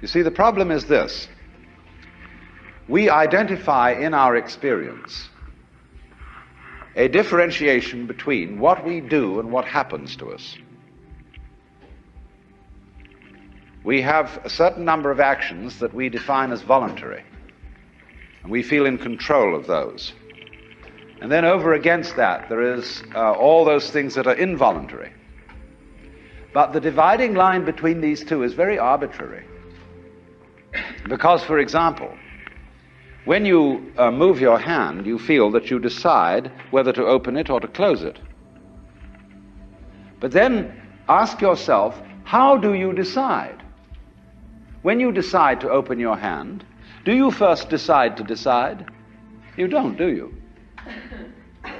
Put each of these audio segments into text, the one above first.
You see, the problem is this we identify in our experience a differentiation between what we do and what happens to us. We have a certain number of actions that we define as voluntary, and we feel in control of those. And then over against that, there is uh, all those things that are involuntary. But the dividing line between these two is very arbitrary. Because, for example, when you uh, move your hand, you feel that you decide whether to open it or to close it. But then ask yourself, how do you decide? When you decide to open your hand, do you first decide to decide? You don't, do you?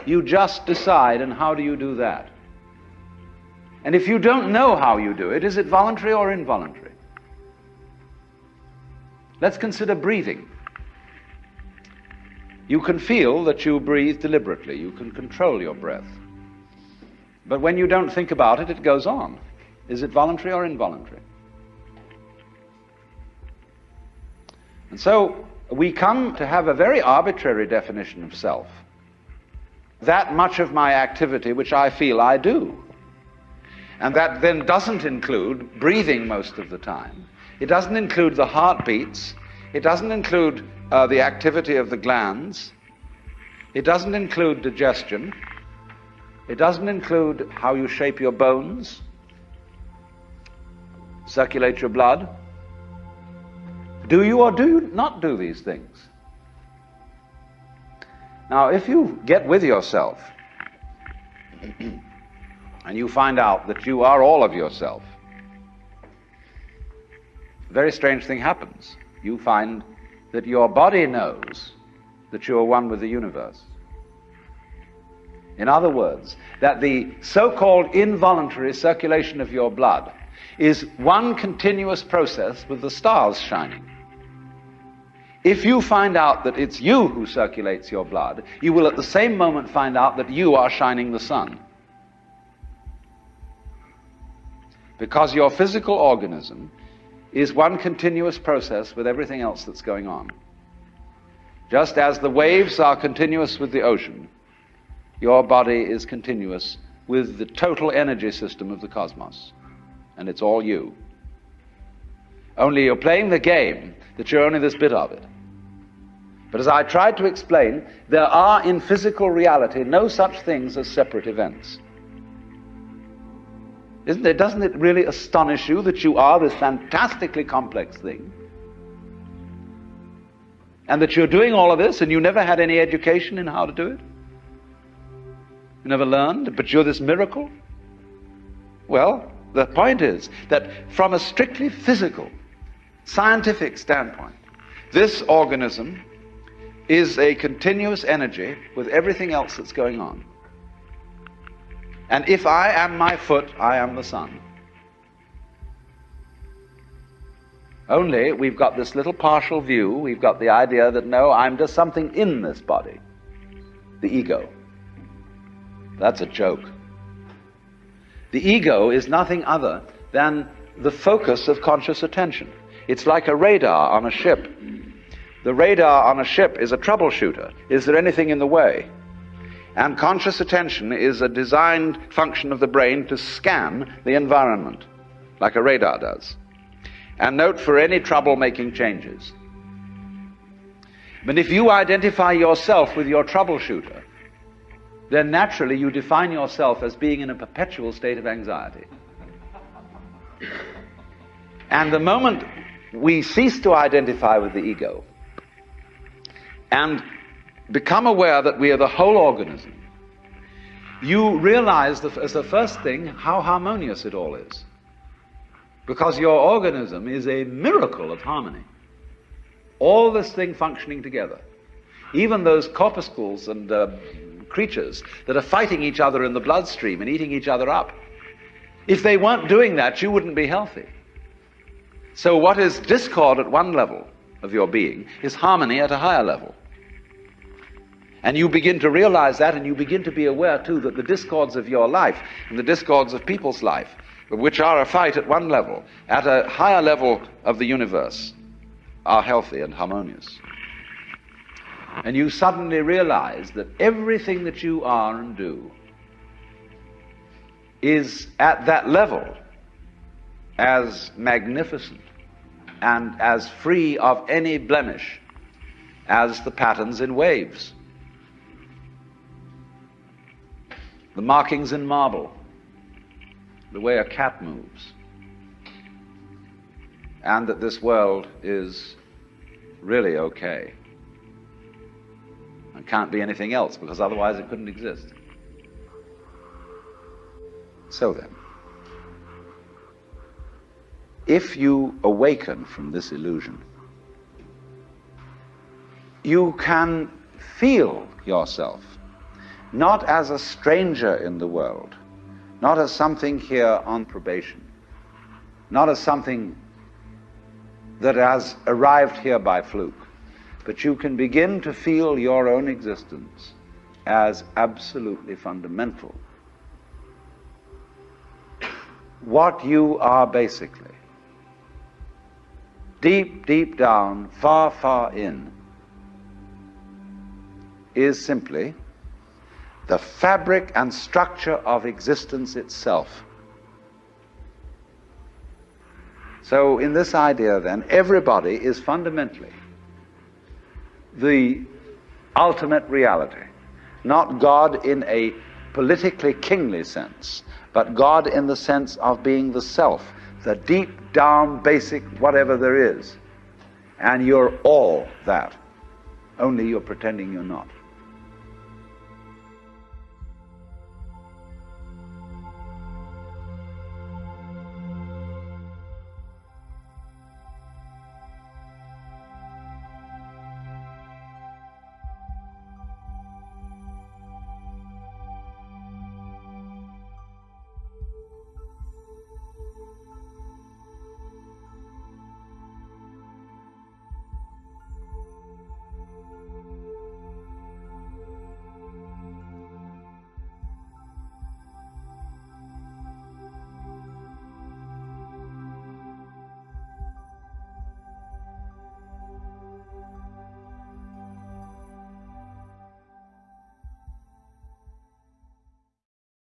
You just decide, and how do you do that? And if you don't know how you do it, is it voluntary or involuntary? Let's consider breathing. You can feel that you breathe deliberately. You can control your breath. But when you don't think about it, it goes on. Is it voluntary or involuntary? And so we come to have a very arbitrary definition of self. That much of my activity which I feel I do. And that then doesn't include breathing most of the time. It doesn't include the heartbeats. It doesn't include uh, the activity of the glands. It doesn't include digestion. It doesn't include how you shape your bones, circulate your blood. Do you or do you not do these things? Now, if you get with yourself and you find out that you are all of yourself, a very strange thing happens. You find that your body knows that you are one with the universe. In other words, that the so called involuntary circulation of your blood is one continuous process with the stars shining. If you find out that it's you who circulates your blood, you will at the same moment find out that you are shining the sun. Because your physical organism is one continuous process with everything else that's going on. Just as the waves are continuous with the ocean, your body is continuous with the total energy system of the cosmos. And it's all you. Only you're playing the game that you're only this bit of it. But as I tried to explain, there are in physical reality no such things as separate events. Isn't it? Doesn't it really astonish you that you are this fantastically complex thing? And that you're doing all of this and you never had any education in how to do it? You never learned, but you're this miracle? Well, the point is that from a strictly physical, scientific standpoint, this organism is a continuous energy with everything else that's going on. And if I am my foot, I am the sun. Only we've got this little partial view, we've got the idea that no, I'm just something in this body, the ego. That's a joke. The ego is nothing other than the focus of conscious attention. It's like a radar on a ship. The radar on a ship is a troubleshooter. Is there anything in the way? And conscious attention is a designed function of the brain to scan the environment, like a radar does, and note for any trouble-making changes. But if you identify yourself with your troubleshooter, then naturally you define yourself as being in a perpetual state of anxiety. And the moment we cease to identify with the ego and become aware that we are the whole organism, you realize that as the first thing how harmonious it all is. Because your organism is a miracle of harmony. All this thing functioning together. Even those corpuscles and uh, creatures that are fighting each other in the bloodstream and eating each other up. If they weren't doing that, you wouldn't be healthy. So, what is discord at one level of your being is harmony at a higher level. And you begin to realize that, and you begin to be aware too that the discords of your life and the discords of people's life which are a fight at one level, at a higher level of the universe, are healthy and harmonious. And you suddenly realize that everything that you are and do is at that level as magnificent and as free of any blemish as the patterns in waves, the markings in marble, the way a cat moves, and that this world is really okay. And can't be anything else because otherwise it couldn't exist. So then, if you awaken from this illusion, you can feel yourself not as a stranger in the world, not as something here on probation, not as something that has arrived here by fluke, but you can begin to feel your own existence as absolutely fundamental. What you are basically, deep, deep down, far, far in, is simply the fabric and structure of existence itself. So, in this idea, then, everybody is fundamentally the ultimate reality, not God in a politically kingly sense, but God in the sense of being the self, the deep down basic whatever there is. And you're all that, only you're pretending you're not.